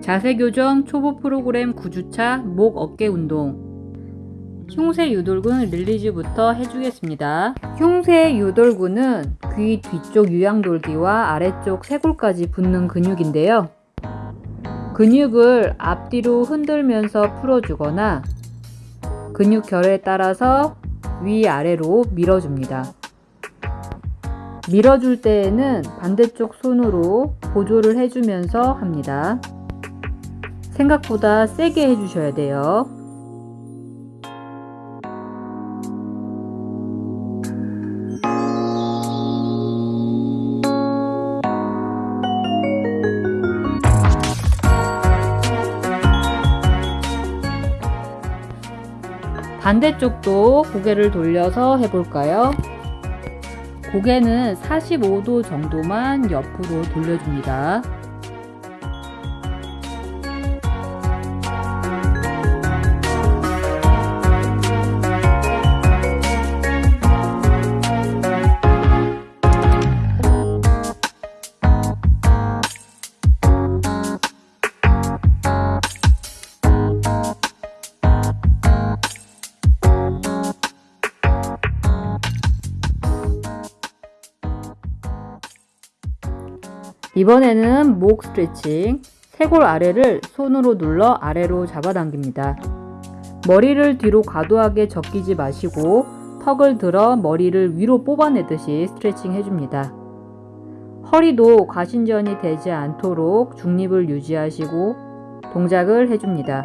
자세 교정 초보 프로그램 9주차 목 어깨 운동 흉쇄 유돌근 릴리즈부터 해주겠습니다. 흉쇄 유돌근은 귀 뒤쪽 유양돌기와 아래쪽 쇄골까지 붙는 근육인데요. 근육을 앞뒤로 흔들면서 풀어주거나 근육 결에 따라서 위아래로 밀어줍니다. 밀어줄 때에는 반대쪽 손으로 보조를 해주면서 합니다. 생각보다 세게 해주셔야 돼요. 반대쪽도 고개를 돌려서 해볼까요? 고개는 45도 정도만 옆으로 돌려줍니다. 이번에는 목 스트레칭 쇄골 아래를 손으로 눌러 아래로 잡아당깁니다. 머리를 뒤로 과도하게 적기지 마시고 턱을 들어 머리를 위로 뽑아내듯이 스트레칭 해줍니다. 허리도 과신전이 되지 않도록 중립을 유지하시고 동작을 해줍니다.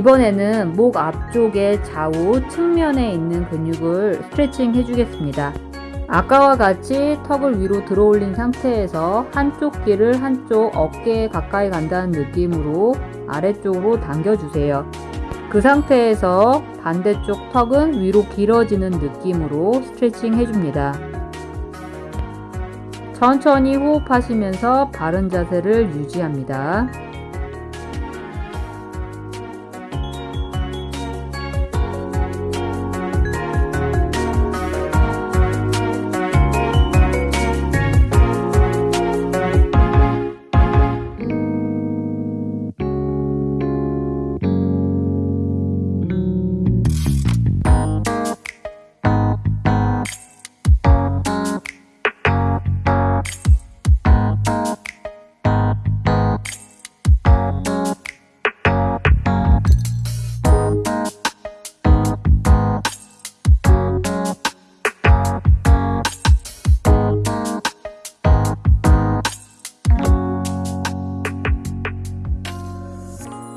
이번에는 목 앞쪽의 좌우 측면에 있는 근육을 스트레칭 해주겠습니다. 아까와 같이 턱을 위로 들어 올린 상태에서 한쪽 귀를 한쪽 어깨에 가까이 간다는 느낌으로 아래쪽으로 당겨주세요. 그 상태에서 반대쪽 턱은 위로 길어지는 느낌으로 스트레칭 해줍니다. 천천히 호흡하시면서 바른 자세를 유지합니다.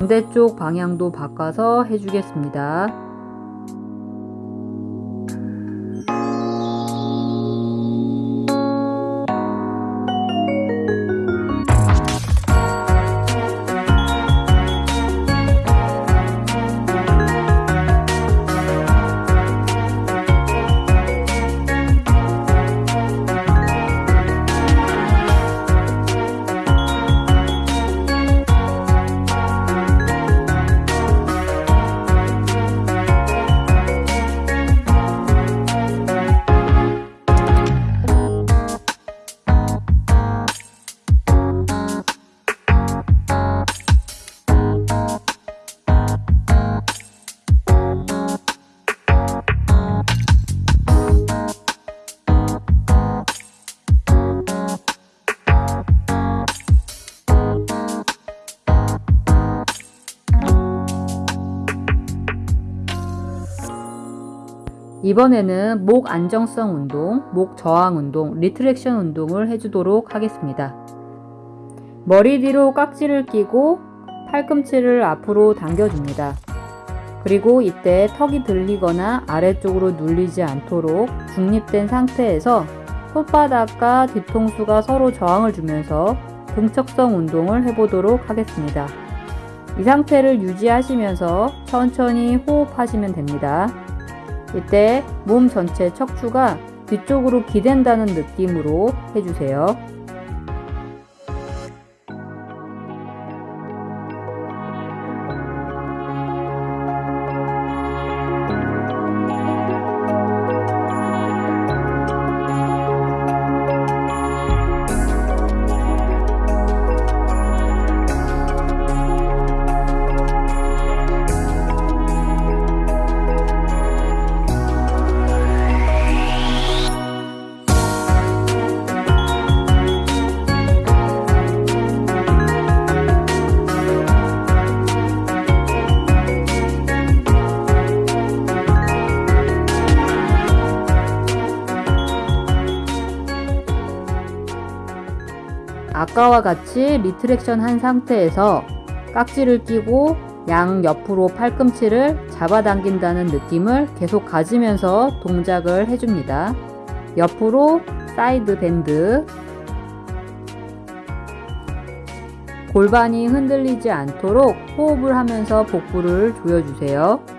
반대쪽 방향도 바꿔서 해주겠습니다. 이번에는 목 안정성 운동, 목 저항 운동, retraction 운동을 해주도록 하겠습니다. 머리 뒤로 깍지를 끼고 팔꿈치를 앞으로 당겨줍니다. 그리고 이때 턱이 들리거나 아래쪽으로 눌리지 않도록 중립된 상태에서 손바닥과 뒤통수가 서로 저항을 주면서 등척성 운동을 해보도록 하겠습니다. 이 상태를 유지하시면서 천천히 호흡하시면 됩니다. 이때 몸 전체 척추가 뒤쪽으로 기댄다는 느낌으로 해주세요. 아까와 같이 retraction 한 상태에서 깍지를 끼고 양 옆으로 팔꿈치를 잡아당긴다는 느낌을 계속 가지면서 동작을 해줍니다. 옆으로 side bend 골반이 흔들리지 않도록 호흡을 하면서 복부를 조여주세요.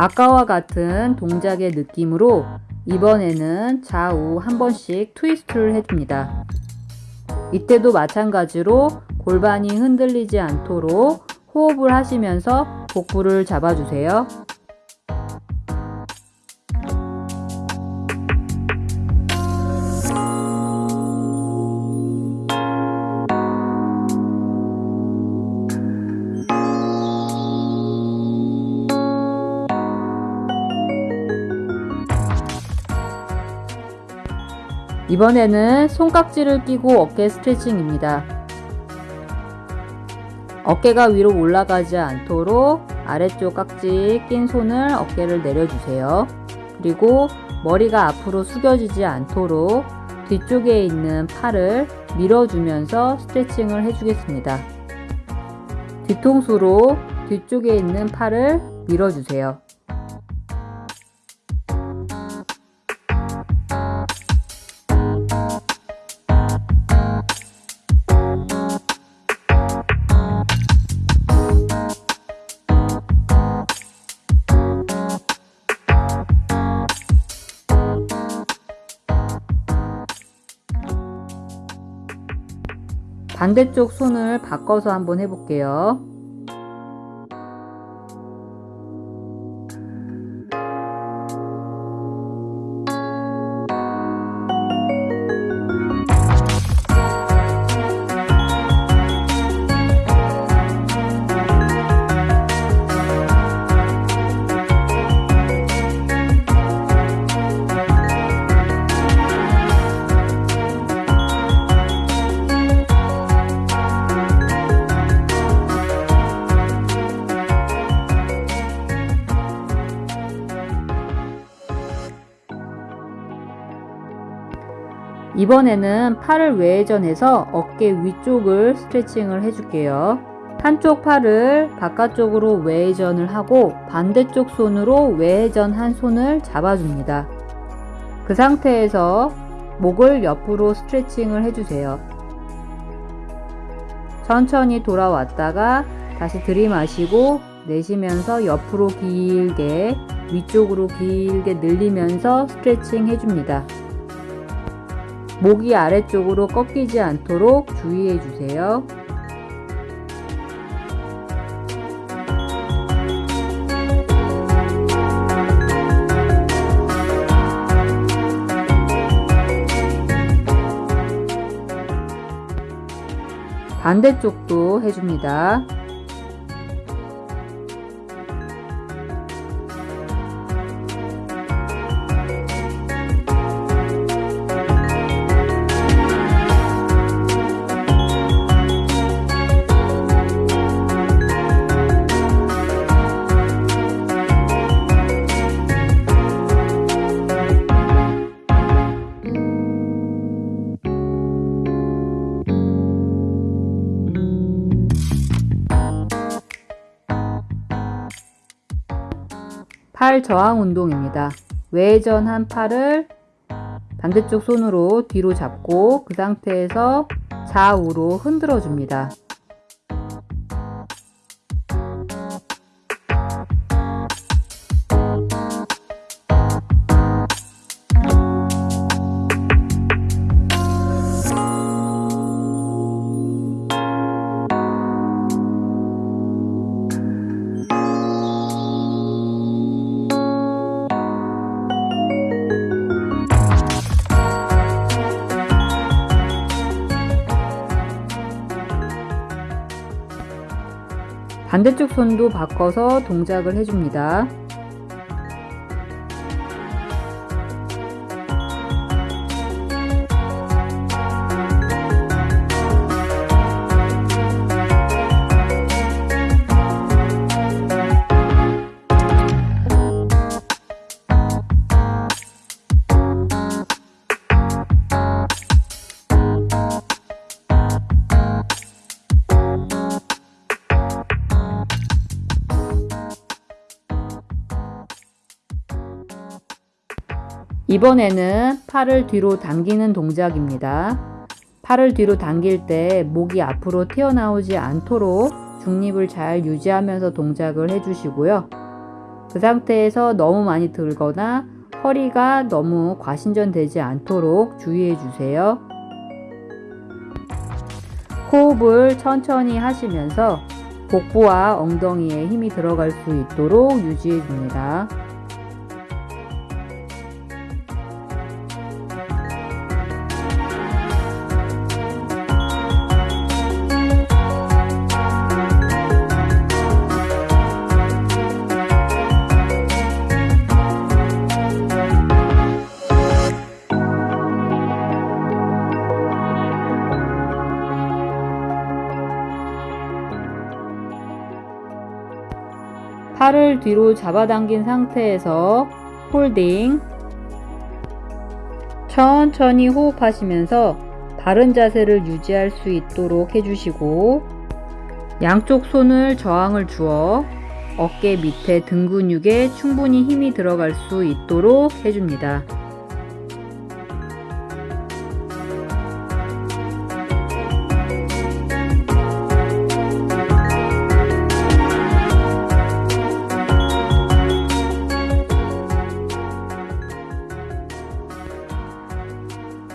아까와 같은 동작의 느낌으로 이번에는 좌우 한 번씩 트위스트를 해줍니다. 이때도 마찬가지로 골반이 흔들리지 않도록 호흡을 하시면서 복부를 잡아주세요. 이번에는 손깍지를 끼고 어깨 스트레칭입니다. 어깨가 위로 올라가지 않도록 아래쪽 깍지 낀 손을 어깨를 내려주세요. 그리고 머리가 앞으로 숙여지지 않도록 뒤쪽에 있는 팔을 밀어주면서 스트레칭을 해주겠습니다. 뒤통수로 뒤쪽에 있는 팔을 밀어주세요. 반대쪽 손을 바꿔서 한번 해볼게요. 이번에는 팔을 외회전해서 어깨 위쪽을 스트레칭을 해줄게요. 한쪽 팔을 바깥쪽으로 외회전을 하고 반대쪽 손으로 외회전 한 손을 잡아줍니다. 그 상태에서 목을 옆으로 스트레칭을 해주세요. 천천히 돌아왔다가 다시 들이마시고 내쉬면서 옆으로 길게 위쪽으로 길게 늘리면서 스트레칭 해줍니다. 목이 아래쪽으로 꺾이지 않도록 주의해 주세요. 반대쪽도 해줍니다. 팔 저항 운동입니다. 외전한 팔을 반대쪽 손으로 뒤로 잡고 그 상태에서 좌우로 흔들어 줍니다. 반대쪽 손도 바꿔서 동작을 해줍니다. 이번에는 팔을 뒤로 당기는 동작입니다. 팔을 뒤로 당길 때 목이 앞으로 튀어나오지 않도록 중립을 잘 유지하면서 동작을 해주시고요. 그 상태에서 너무 많이 들거나 허리가 너무 과신전되지 않도록 주의해 주세요. 호흡을 천천히 하시면서 복부와 엉덩이에 힘이 들어갈 수 있도록 유지해 줍니다. 뒤로 잡아당긴 상태에서 홀딩 천천히 호흡하시면서 바른 자세를 유지할 수 있도록 해주시고 양쪽 손을 저항을 주어 어깨 밑에 등 근육에 충분히 힘이 들어갈 수 있도록 해줍니다.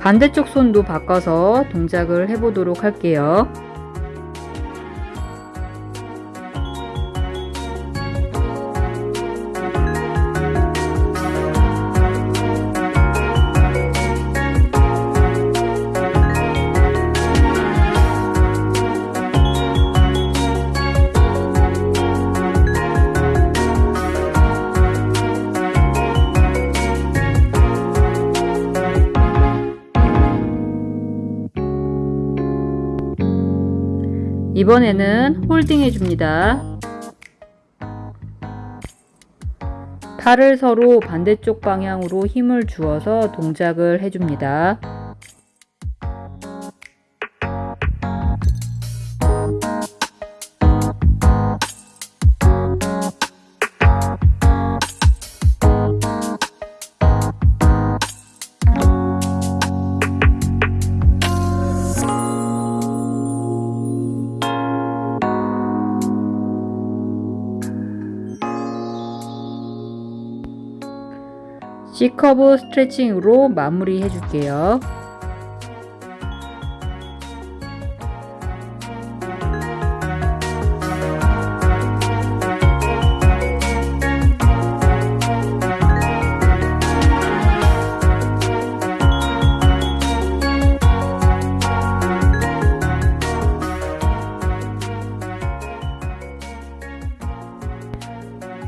반대쪽 손도 바꿔서 동작을 해보도록 할게요. 이번에는 홀딩 해줍니다. 팔을 서로 반대쪽 방향으로 힘을 주어서 동작을 해줍니다. C커브 스트레칭으로 마무리 해줄게요.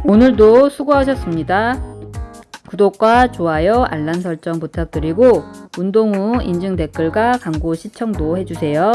오늘도 수고하셨습니다. 구독과 좋아요, 알람 설정 부탁드리고 운동 후 인증 댓글과 광고 시청도 해주세요.